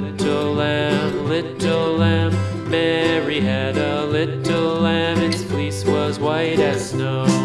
little lamb, little lamb. Mary had a little lamb, its fleece was white as snow.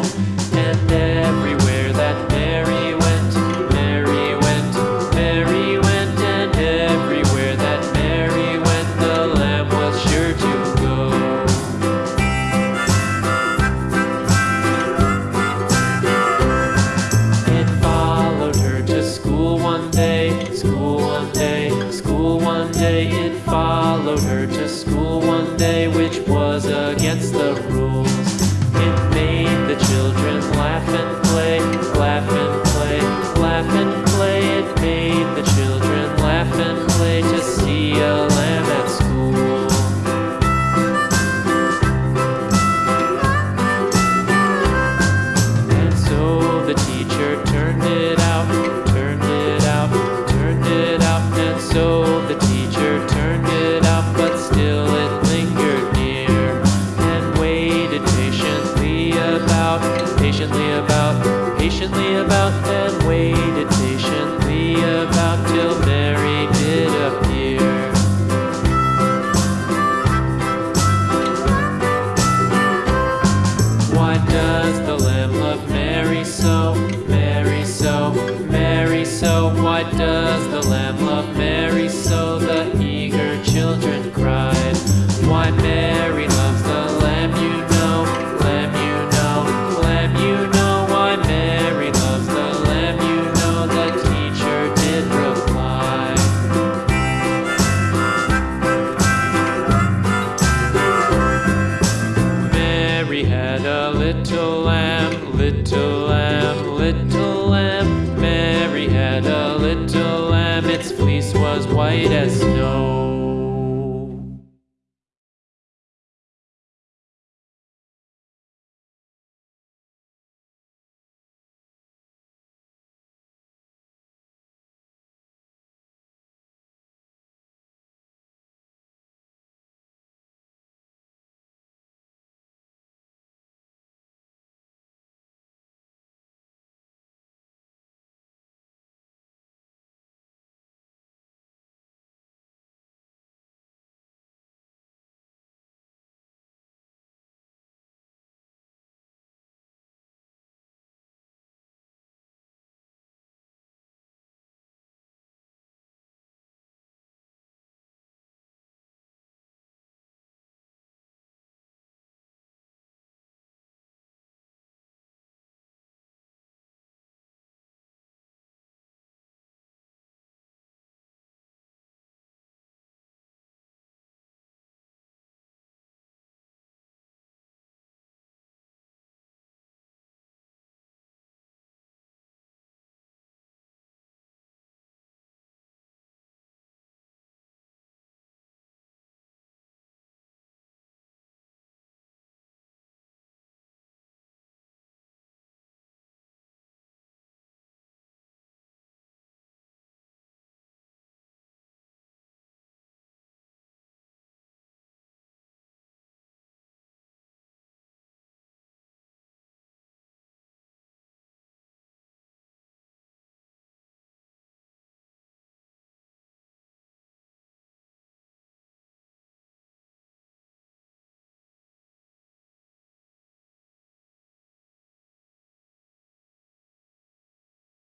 turned it off, but still it lingered near and waited patiently about, patiently about, patiently about, and waited patiently about till Mary did appear. Why does the Lamb love Mary so? lamb, little lamb. Mary had a little lamb, its fleece was white as snow.